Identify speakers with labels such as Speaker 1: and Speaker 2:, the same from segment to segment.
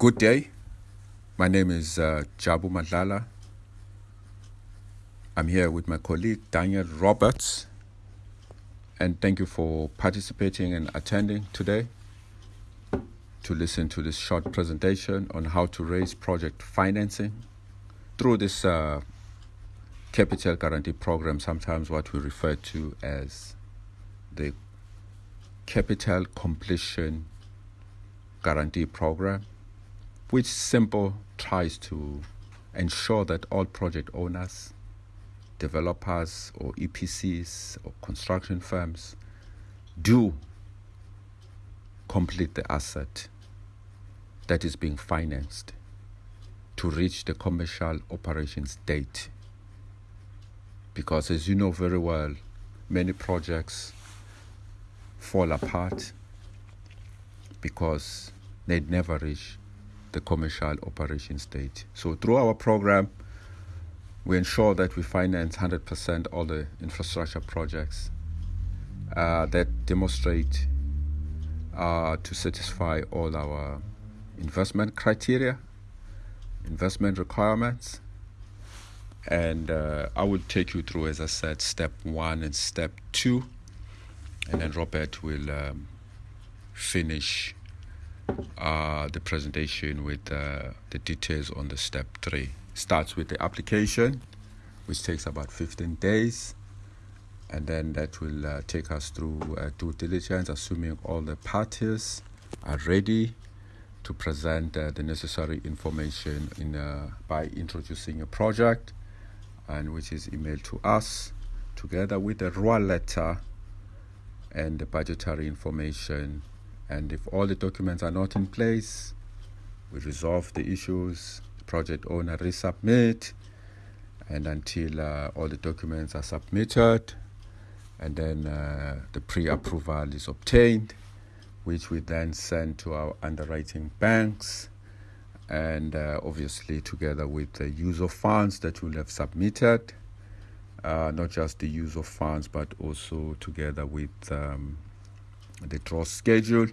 Speaker 1: Good day. My name is uh, Jabu Madlala. I'm here with my colleague Daniel Roberts. And thank you for participating and attending today to listen to this short presentation on how to raise project financing through this uh, capital guarantee program, sometimes what we refer to as the capital completion guarantee program, which simple tries to ensure that all project owners, developers or EPCs or construction firms do complete the asset that is being financed to reach the commercial operations date. Because as you know very well, many projects fall apart because they never reach the commercial operation stage. So through our program, we ensure that we finance 100% all the infrastructure projects uh, that demonstrate uh, to satisfy all our investment criteria, investment requirements. And uh, I will take you through, as I said, step one and step two. And then Robert will um, finish uh, the presentation with uh, the details on the step three. Starts with the application, which takes about 15 days. And then that will uh, take us through uh, due diligence, assuming all the parties are ready to present uh, the necessary information in uh, by introducing a project, and which is emailed to us, together with the RWA letter and the budgetary information. And if all the documents are not in place, we resolve the issues. The project owner resubmit, and until uh, all the documents are submitted, and then uh, the pre-approval is obtained, which we then send to our underwriting banks, and uh, obviously together with the use of funds that we'll have submitted, uh, not just the use of funds, but also together with um, the draw schedule,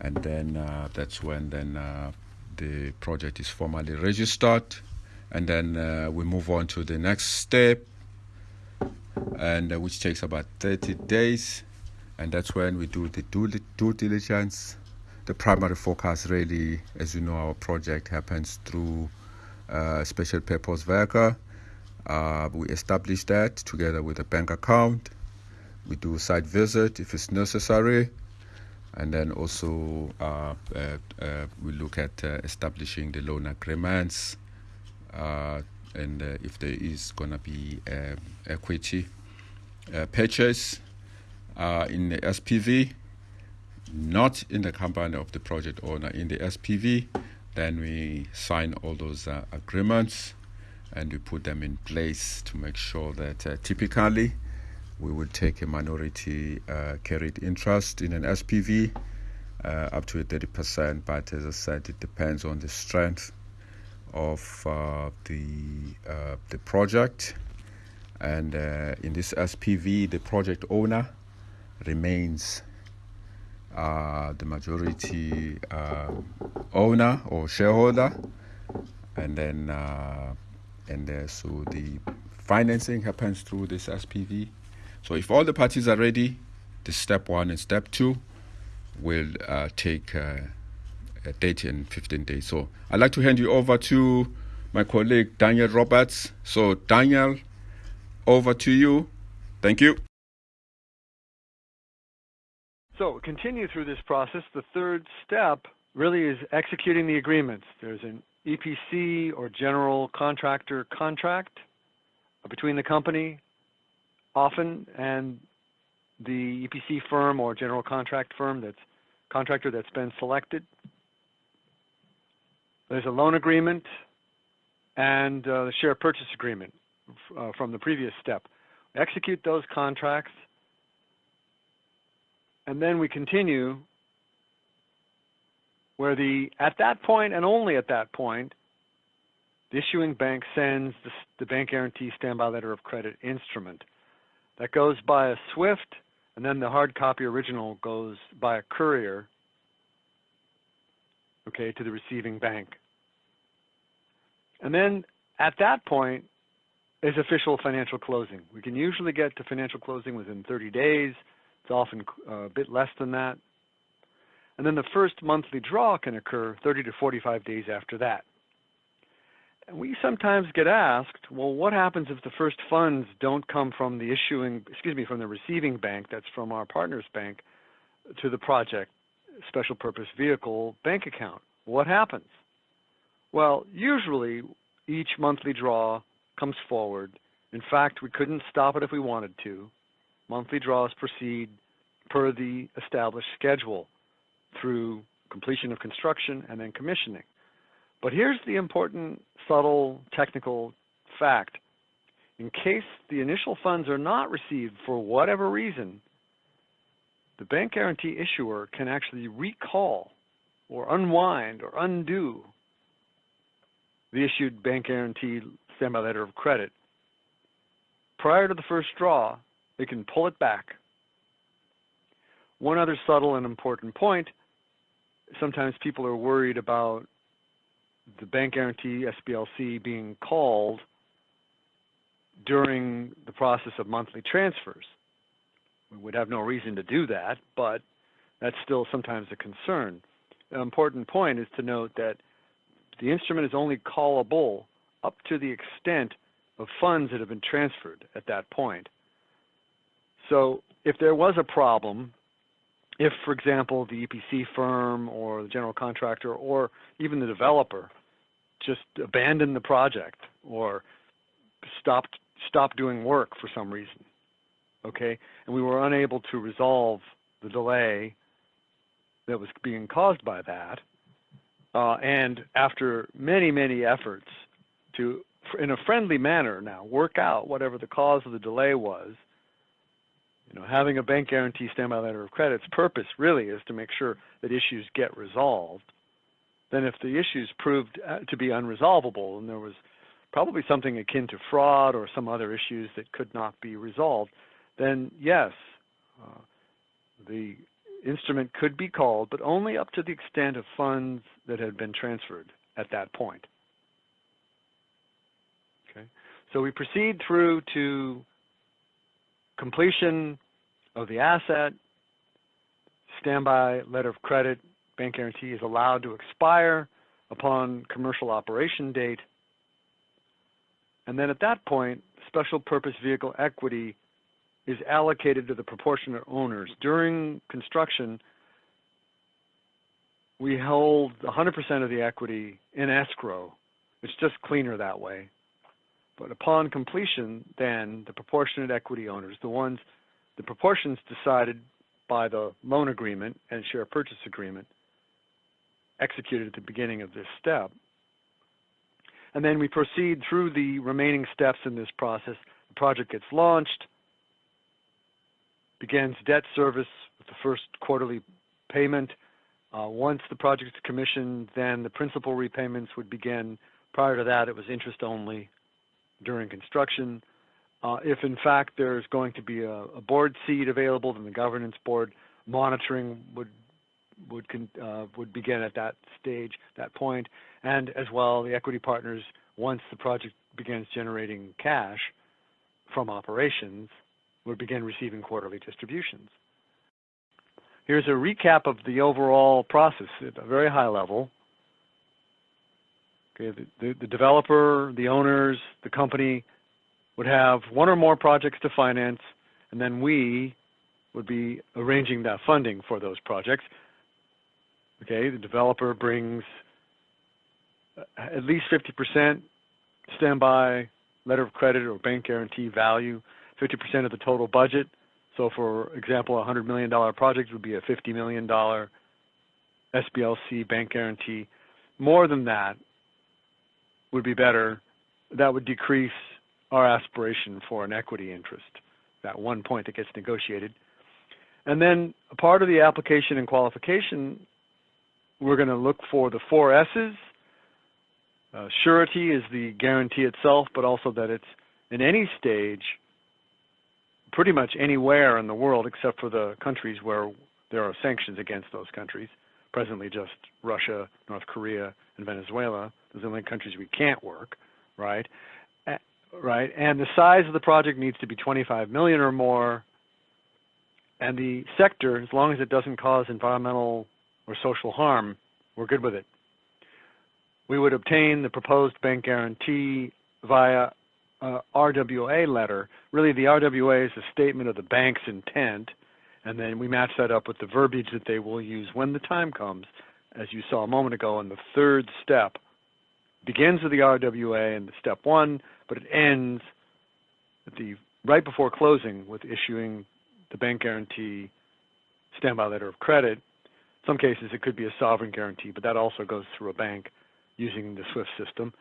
Speaker 1: and then uh, that's when then uh, the project is formally registered, and then uh, we move on to the next step and uh, which takes about 30 days and that's when we do the due, due diligence. The primary focus really as you know our project happens through uh, special purpose vehicle. Uh, we establish that together with a bank account we do site visit if it's necessary. And then also uh, uh, uh we look at establishing the loan agreements and uh, if there is going to be equity uh, purchase uh, in the SPV, not in the company of the project owner, in the SPV, then we sign all those uh, agreements and we put them in place to make sure that uh, typically we would take a minority uh, carried interest in an SPV up to 30%. But as I said, it depends on the strength of uh, the uh, the project, and uh, in this SPV, the project owner remains uh, the majority uh, owner or shareholder, and then uh, and so the financing happens through this SPV. So if all the parties are ready, the step one and step two will uh, take uh, a date in 15 days. So I'd like to hand you over to my colleague Daniel Roberts. So, Daniel, over to you. Thank you.
Speaker 2: So, continue through this process. The third step really is executing the agreements. There's an EPC or general contractor contract uh, between the company often and the EPC firm or general contract firm that's contractor that's been selected. There's a loan agreement and uh, the share purchase agreement uh, from the previous step. Execute those contracts, and then we continue where the at that point and only at that point, the issuing bank sends the, the bank guarantee standby letter of credit instrument. That goes by a SWIFT, and then the hard copy original goes by a courier okay, to the receiving bank. And then at that point is official financial closing. We can usually get to financial closing within 30 days. It's often uh, a bit less than that. And then the first monthly draw can occur 30 to 45 days after that. We sometimes get asked, well, what happens if the first funds don't come from the issuing, excuse me, from the receiving bank, that's from our partner's bank, to the project special purpose vehicle bank account? What happens? Well, usually each monthly draw comes forward. In fact, we couldn't stop it if we wanted to. Monthly draws proceed per the established schedule through completion of construction and then commissioning. But here's the important, subtle, technical fact. In case the initial funds are not received for whatever reason, the bank guarantee issuer can actually recall or unwind or undo the issued bank guarantee standby letter of credit. Prior to the first draw, they can pull it back. One other subtle and important point, sometimes people are worried about the bank guarantee SBLC being called during the process of monthly transfers. We would have no reason to do that, but that's still sometimes a concern. An important point is to note that the instrument is only callable up to the extent of funds that have been transferred at that point. So if there was a problem, if, for example, the EPC firm or the general contractor or even the developer just abandoned the project or stopped stopped doing work for some reason, okay, and we were unable to resolve the delay that was being caused by that, uh, and after many, many efforts to, in a friendly manner now, work out whatever the cause of the delay was, you know, having a bank guarantee standby letter of credit's purpose really is to make sure that issues get resolved. Then if the issues proved uh, to be unresolvable and there was probably something akin to fraud or some other issues that could not be resolved, then yes, uh, the instrument could be called, but only up to the extent of funds that had been transferred at that point. Okay, so we proceed through to completion of the asset, standby letter of credit, bank guarantee is allowed to expire upon commercial operation date. And then at that point, special purpose vehicle equity is allocated to the proportionate owners. During construction, we hold 100% of the equity in escrow. It's just cleaner that way. But upon completion, then the proportionate equity owners, the ones, the proportions decided by the loan agreement and share purchase agreement executed at the beginning of this step. And then we proceed through the remaining steps in this process. The project gets launched, begins debt service with the first quarterly payment. Uh, once the project is commissioned, then the principal repayments would begin. Prior to that, it was interest only during construction. Uh, if in fact there's going to be a, a, board seat available, then the governance board monitoring would would uh, would begin at that stage, that point, and as well the equity partners once the project begins generating cash from operations would begin receiving quarterly distributions. Here's a recap of the overall process at a very high level. Okay, the, the, the developer, the owners, the company would have one or more projects to finance, and then we would be arranging that funding for those projects. Okay, the developer brings uh, at least 50% standby letter of credit or bank guarantee value 50% of the total budget. So for example, a $100 million project would be a $50 million SBLC bank guarantee. More than that would be better. That would decrease our aspiration for an equity interest, that one point that gets negotiated. And then a part of the application and qualification, we're going to look for the four S's. Uh, surety is the guarantee itself, but also that it's in any stage pretty much anywhere in the world except for the countries where there are sanctions against those countries, presently just Russia, North Korea, and Venezuela. Those are the only countries we can't work, right? right? And the size of the project needs to be 25 million or more. And the sector, as long as it doesn't cause environmental or social harm, we're good with it. We would obtain the proposed bank guarantee via uh, RWA letter. Really, the RWA is a statement of the bank's intent, and then we match that up with the verbiage that they will use when the time comes, as you saw a moment ago And the third step. Begins with the RWA in the step one, but it ends at the right before closing with issuing the bank guarantee standby letter of credit. Some cases, it could be a sovereign guarantee, but that also goes through a bank using the SWIFT system.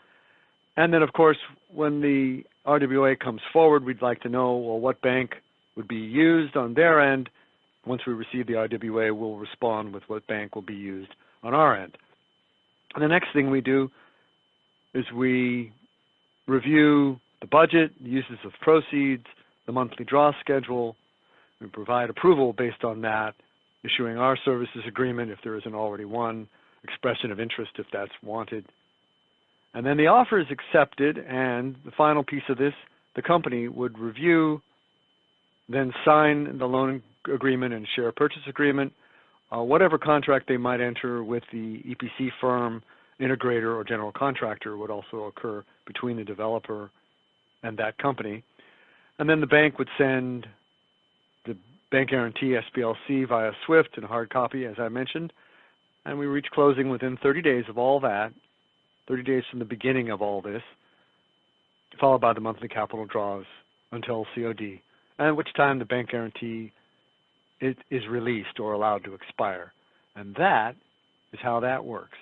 Speaker 2: And then, of course, when the RWA comes forward, we'd like to know, well, what bank would be used on their end. Once we receive the RWA, we'll respond with what bank will be used on our end. And the next thing we do is we review the budget, the uses of proceeds, the monthly draw schedule. We provide approval based on that, issuing our services agreement if there isn't already one, expression of interest if that's wanted. And then the offer is accepted, and the final piece of this, the company would review, then sign the loan agreement and share purchase agreement, uh, whatever contract they might enter with the EPC firm, integrator, or general contractor would also occur between the developer and that company. And then the bank would send bank guarantee SBLC via SWIFT and hard copy, as I mentioned, and we reach closing within 30 days of all that, 30 days from the beginning of all this, followed by the monthly capital draws until COD, at which time the bank guarantee is released or allowed to expire. And that is how that works.